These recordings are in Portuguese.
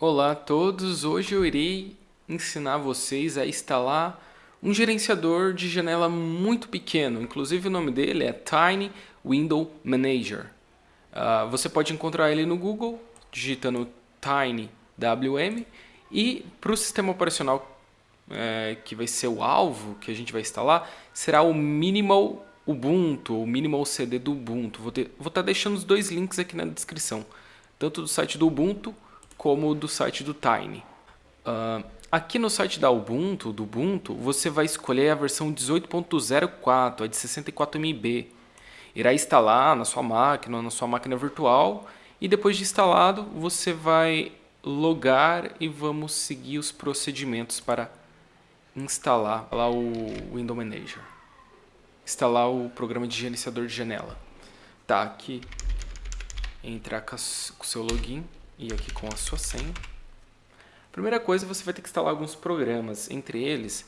Olá a todos, hoje eu irei ensinar vocês a instalar um gerenciador de janela muito pequeno, inclusive o nome dele é Tiny Window Manager. Uh, você pode encontrar ele no Google, digitando TinyWM, e para o sistema operacional é, que vai ser o alvo que a gente vai instalar, será o Minimal Ubuntu, o Minimal CD do Ubuntu. Vou estar tá deixando os dois links aqui na descrição, tanto do site do Ubuntu, como do site do Tiny. Uh, aqui no site da Ubuntu, do Ubuntu, você vai escolher a versão 18.04, a de 64 MB. Irá instalar na sua máquina, na sua máquina virtual, e depois de instalado, você vai logar e vamos seguir os procedimentos para instalar lá o Window Manager. Instalar o programa de gerenciador de janela. Tá, aqui entrar com o seu login e aqui com a sua senha. Primeira coisa, você vai ter que instalar alguns programas, entre eles,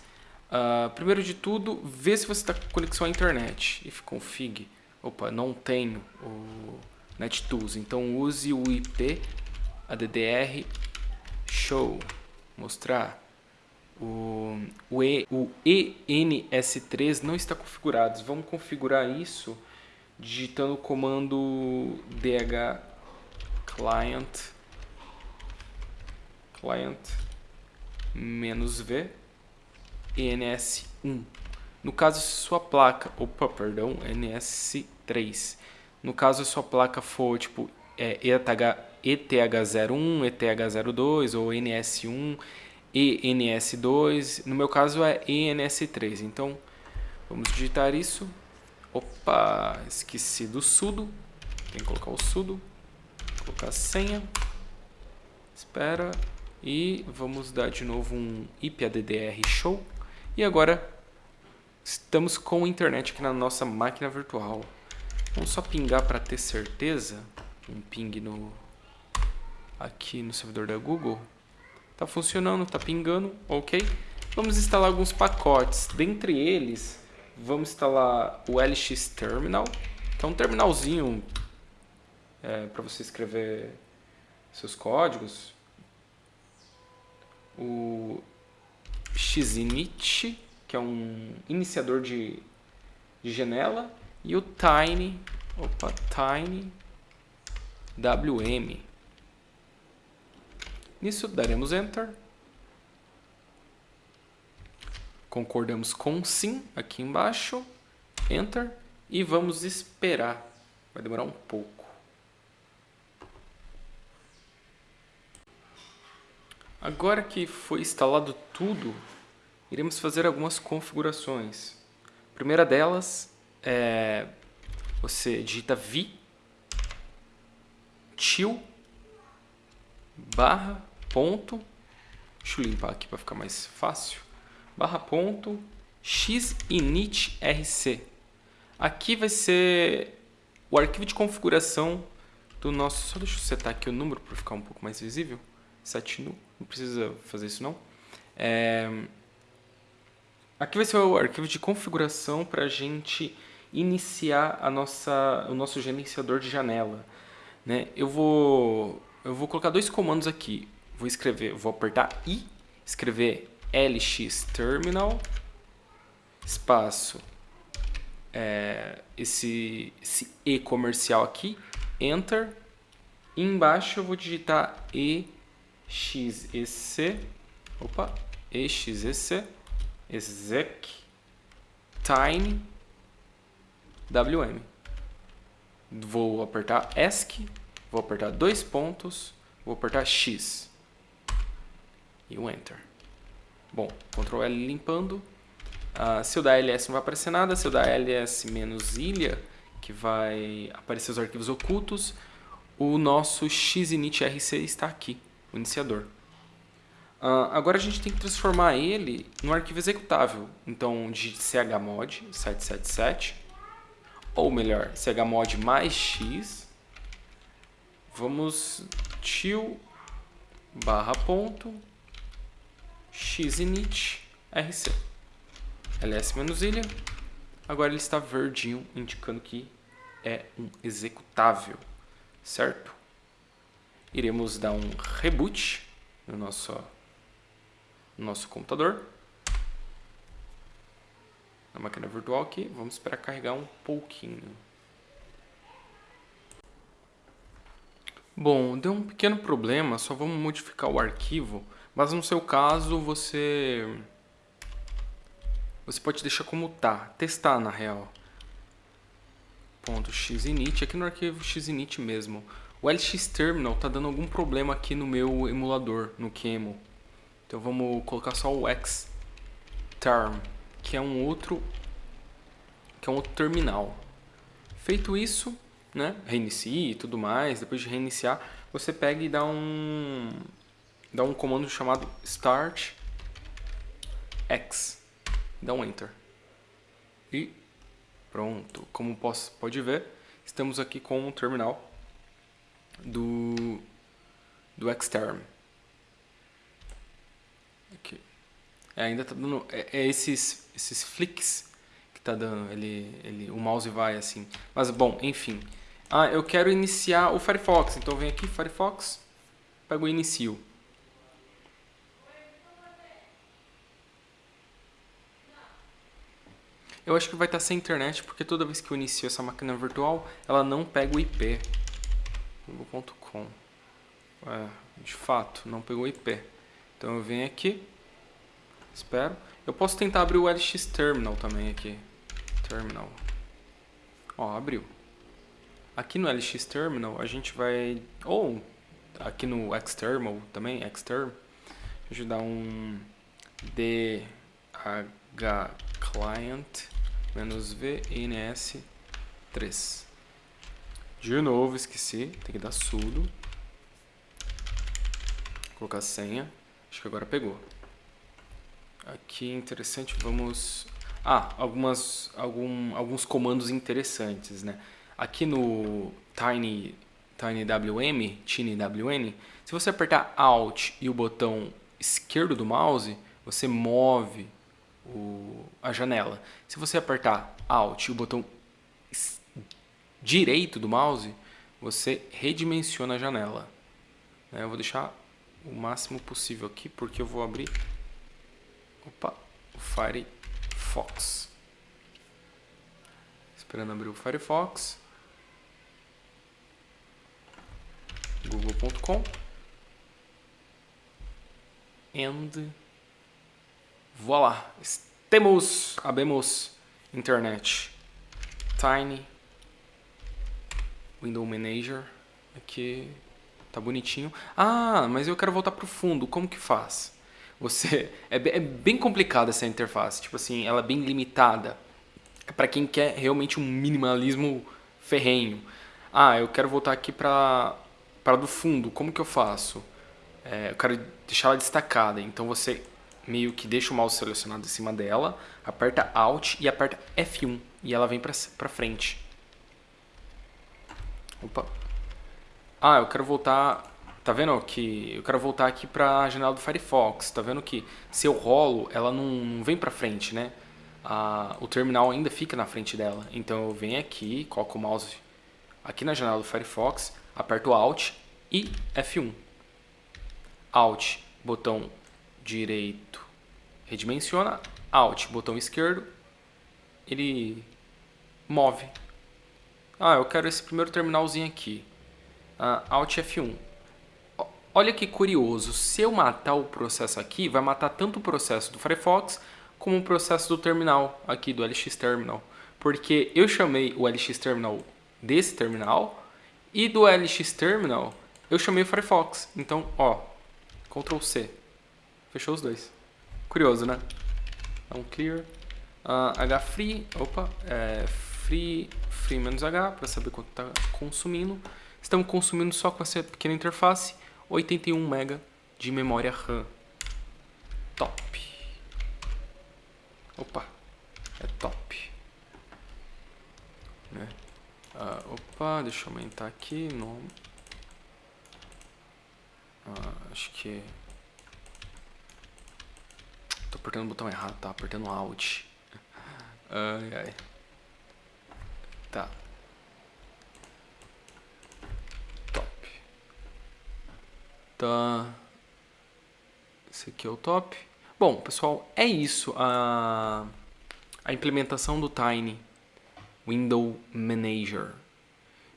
uh, primeiro de tudo, ver se você está com conexão à internet. If config, opa, não tenho o NetTools, então use o IP ADDR show, mostrar. O, o, e, o ENS3 não está configurado. Vamos configurar isso digitando o comando dh client client menos V ENS1. No caso, se sua placa, opa, perdão, NS3. No caso, se sua placa for tipo é, ETH, ETH01, ETH02 ou NS1, ENS2, no meu caso é ENS3. Então, vamos digitar isso. Opa, esqueci do sudo. Tem que colocar o sudo. Colocar a senha. Espera. E vamos dar de novo um IPADDR show. E agora estamos com internet aqui na nossa máquina virtual. Vamos só pingar para ter certeza. Um ping no aqui no servidor da Google. Tá funcionando, tá pingando, ok? Vamos instalar alguns pacotes. Dentre eles, vamos instalar o LX Terminal, que é um terminalzinho é, para você escrever seus códigos o Xinit, que é um iniciador de, de janela, e o Tiny, opa, Tiny WM. Nisso daremos Enter. Concordamos com sim aqui embaixo. Enter. E vamos esperar. Vai demorar um pouco. Agora que foi instalado tudo, iremos fazer algumas configurações. A primeira delas é você digita vi til barra ponto deixa eu limpar aqui para ficar mais fácil barra ponto xinit.rc aqui vai ser o arquivo de configuração do nosso só deixa eu setar aqui o número para ficar um pouco mais visível set nu não precisa fazer isso não. É... Aqui vai ser o arquivo de configuração para a gente iniciar a nossa, o nosso gerenciador de janela. Né? Eu, vou, eu vou colocar dois comandos aqui. Vou escrever, vou apertar I, escrever lx terminal, espaço, é, esse, esse E comercial aqui, Enter. E embaixo eu vou digitar E xec, opa, exec, exec, tiny, wm. Vou apertar ESC, vou apertar dois pontos, vou apertar X e o Enter. Bom, Ctrl L limpando. Uh, se eu dar ls não vai aparecer nada, se eu dar ls menos ilha, que vai aparecer os arquivos ocultos, o nosso xinit.rc está aqui o iniciador. Uh, agora a gente tem que transformar ele no arquivo executável. Então, de chmod 777, ou melhor, chmod mais x, vamos til barra ponto xinit rc. ls menos ilha. Agora ele está verdinho, indicando que é um executável, certo? Iremos dar um reboot no nosso, no nosso computador. Na máquina virtual aqui, vamos esperar carregar um pouquinho. Bom, deu um pequeno problema, só vamos modificar o arquivo, mas no seu caso você você pode deixar como tá, testar na real. Ponto .xinit, aqui no arquivo xinit mesmo. O LX Terminal tá dando algum problema aqui no meu emulador, no QEMU. Então vamos colocar só o xterm, que é um outro que é um outro terminal. Feito isso, né, reinicie e tudo mais, depois de reiniciar, você pega e dá um, dá um comando chamado start x, dá um enter. E pronto, como posso, pode ver, estamos aqui com o terminal do, do Xterm. Aqui. É, ainda tá dando, é, é esses, esses flicks que tá dando, ele, ele, o mouse vai assim. Mas bom, enfim. Ah, eu quero iniciar o Firefox. Então vem aqui, Firefox, pego o inicio. Eu acho que vai estar sem internet, porque toda vez que eu inicio essa máquina virtual, ela não pega o IP. Google.com. É, de fato, não pegou IP. Então eu venho aqui, espero. Eu posso tentar abrir o LX Terminal também aqui. Terminal. Ó, abriu. Aqui no LX Terminal a gente vai... Ou aqui no Xtermal também, Xterm. Deixa eu dar um dhclient-vns3. De novo, esqueci, tem que dar sudo. Colocar a senha. Acho que agora pegou. Aqui interessante, vamos... Ah, algumas, algum, alguns comandos interessantes, né? Aqui no Tiny, TinyWM, TinyWN, se você apertar Alt e o botão esquerdo do mouse, você move o, a janela. Se você apertar Alt e o botão direito do mouse, você redimensiona a janela. Eu vou deixar o máximo possível aqui, porque eu vou abrir opa, o Firefox. Esperando abrir o Firefox. google.com and voilà, temos, abemos internet, tiny, window manager, aqui tá bonitinho. Ah, mas eu quero voltar pro fundo, como que faz? Você é, é bem complicada essa interface, tipo assim, ela é bem limitada. É para quem quer realmente um minimalismo ferrenho. Ah, eu quero voltar aqui para para do fundo, como que eu faço? É, eu quero deixar ela destacada, então você meio que deixa o mouse selecionado em cima dela, aperta Alt e aperta F1 e ela vem para frente. Opa. Ah, eu quero voltar, tá vendo que eu quero voltar aqui para a janela do Firefox, tá vendo que se eu rolo, ela não, não vem para frente, né? Ah, o terminal ainda fica na frente dela, então eu venho aqui, coloco o mouse aqui na janela do Firefox, aperto Alt e F1. Alt, botão direito, redimensiona. Alt, botão esquerdo, ele move. Ah, eu quero esse primeiro terminalzinho aqui. Uh, Alt F1. Olha que curioso, se eu matar o processo aqui, vai matar tanto o processo do Firefox como o processo do terminal aqui, do LX Terminal. Porque eu chamei o LX Terminal desse terminal e do LX Terminal, eu chamei o Firefox. Então, ó, Ctrl C. Fechou os dois. Curioso, né? Então, clear. Uh, H-free, opa, é, free, free menos H, para saber quanto está consumindo. Estamos consumindo só com essa pequena interface 81 MB de memória RAM. Top. Opa, é top. Né? Ah, opa, deixa eu aumentar aqui. No... Ah, acho que... Tô apertando o botão errado, tá? Apertando Alt. Ai, ai. Tá. Top. Tá. Esse aqui é o top. Bom, pessoal, é isso a, a implementação do Tiny Window Manager.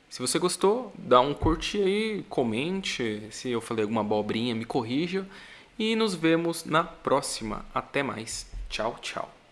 Se você gostou, dá um curtir aí, comente. Se eu falei alguma abobrinha, me corrija. E nos vemos na próxima. Até mais. Tchau, tchau.